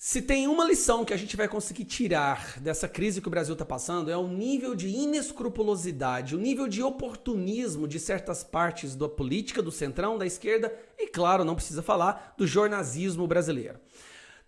Se tem uma lição que a gente vai conseguir tirar dessa crise que o Brasil está passando é o nível de inescrupulosidade, o nível de oportunismo de certas partes da política, do centrão, da esquerda e, claro, não precisa falar, do jornalismo brasileiro.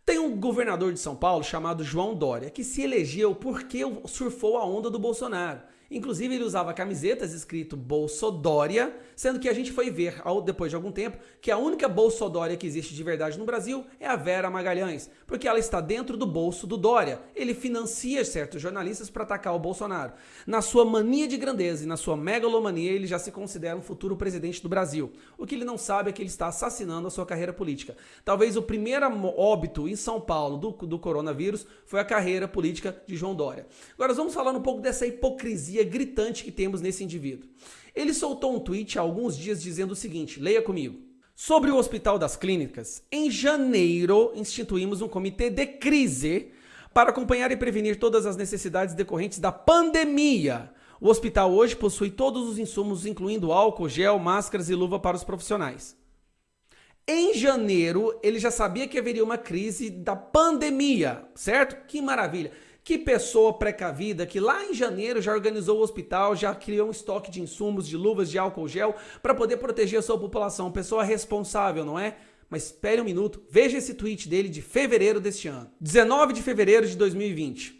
Tem um governador de São Paulo chamado João Dória que se elegeu porque surfou a onda do Bolsonaro. Inclusive ele usava camisetas escrito Bolsodória, sendo que a gente foi ver, depois de algum tempo, que a única Bolsodória que existe de verdade no Brasil é a Vera Magalhães, porque ela está dentro do bolso do Dória. Ele financia certos jornalistas para atacar o Bolsonaro. Na sua mania de grandeza e na sua megalomania, ele já se considera um futuro presidente do Brasil. O que ele não sabe é que ele está assassinando a sua carreira política. Talvez o primeiro óbito em São Paulo do, do coronavírus foi a carreira política de João Dória. Agora vamos falar um pouco dessa hipocrisia gritante que temos nesse indivíduo. Ele soltou um tweet há alguns dias dizendo o seguinte, leia comigo. Sobre o Hospital das Clínicas, em janeiro instituímos um comitê de crise para acompanhar e prevenir todas as necessidades decorrentes da pandemia. O hospital hoje possui todos os insumos, incluindo álcool, gel, máscaras e luva para os profissionais. Em janeiro, ele já sabia que haveria uma crise da pandemia, certo? Que maravilha! Que pessoa precavida que lá em janeiro já organizou o hospital, já criou um estoque de insumos, de luvas, de álcool gel para poder proteger a sua população. Pessoa responsável, não é? Mas espere um minuto, veja esse tweet dele de fevereiro deste ano. 19 de fevereiro de 2020.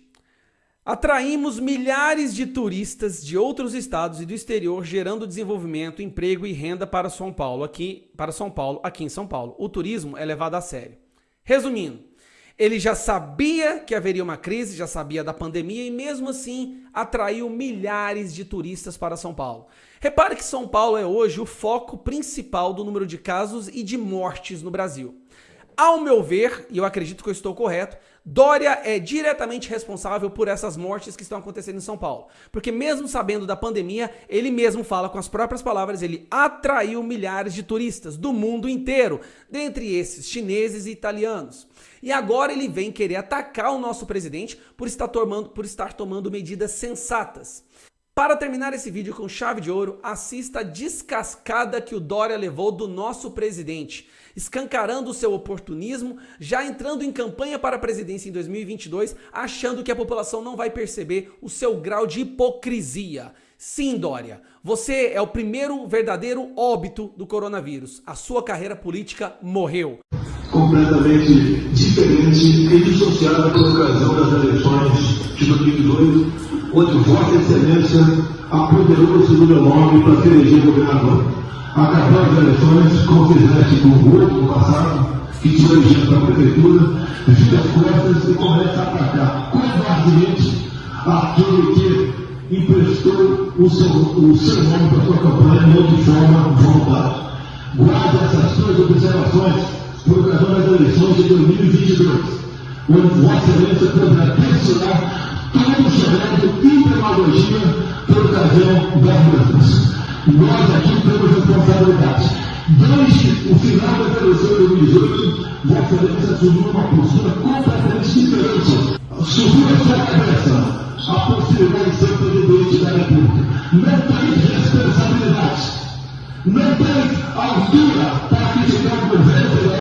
Atraímos milhares de turistas de outros estados e do exterior, gerando desenvolvimento, emprego e renda para São Paulo, aqui, para São Paulo, aqui em São Paulo. O turismo é levado a sério. Resumindo, ele já sabia que haveria uma crise, já sabia da pandemia e mesmo assim atraiu milhares de turistas para São Paulo. Repare que São Paulo é hoje o foco principal do número de casos e de mortes no Brasil. Ao meu ver, e eu acredito que eu estou correto, Dória é diretamente responsável por essas mortes que estão acontecendo em São Paulo. Porque mesmo sabendo da pandemia, ele mesmo fala com as próprias palavras, ele atraiu milhares de turistas do mundo inteiro, dentre esses chineses e italianos. E agora ele vem querer atacar o nosso presidente por estar tomando, por estar tomando medidas sensatas. Para terminar esse vídeo com chave de ouro, assista a descascada que o Dória levou do nosso presidente, escancarando o seu oportunismo, já entrando em campanha para a presidência em 2022, achando que a população não vai perceber o seu grau de hipocrisia. Sim, Dória, você é o primeiro verdadeiro óbito do coronavírus. A sua carreira política morreu. Completamente diferente e dissociada por ocasião das eleições de 2002 onde Vossa Excelência apoderou-se do meu nome para se eleger governador. Acabou as eleições, com o outro no passado, que te elegeu para a prefeitura, vira as costas e começa a atacar covardemente aquele que emprestou o seu, o seu nome para a sua campanha, não de forma voluntária. Guarde essas suas observações por ocasião das eleições de 2022, onde Vossa Excelência poderá pressionar tudo chamado de demagogia por ocasião das mudanças. Nós aqui temos responsabilidade. Desde o final da eleição de 2018, Vossa Excelência assumiu uma postura completamente diferente. Subiu a sua cabeça a possibilidade de ser presidente da República. Não tem responsabilidade. Não tem altura para criticar o governo